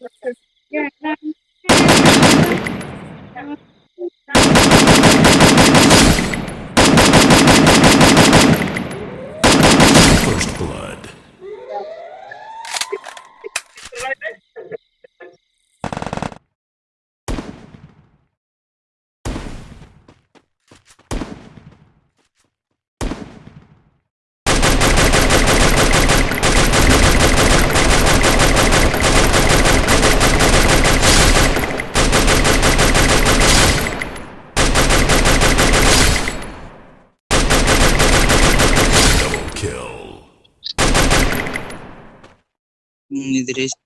First kill. Nidresh.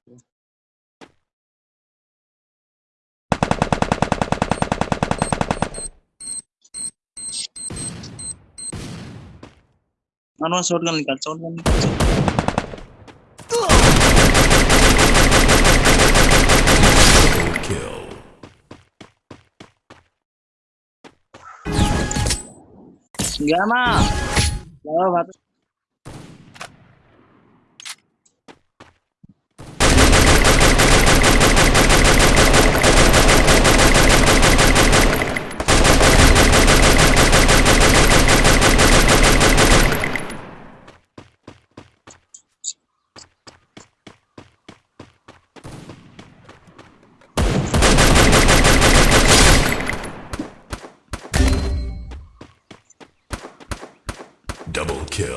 Ano shotgun nikal, shotgun nikal. Batu. Double kill.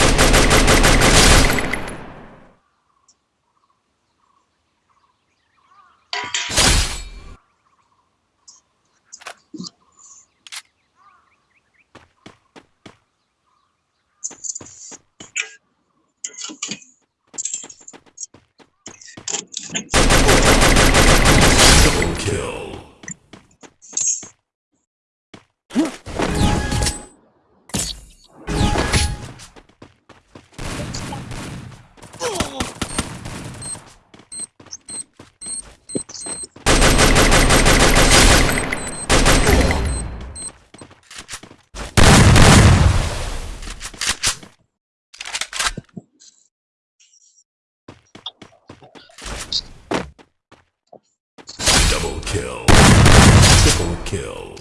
Triple kill. kill. Triple kill.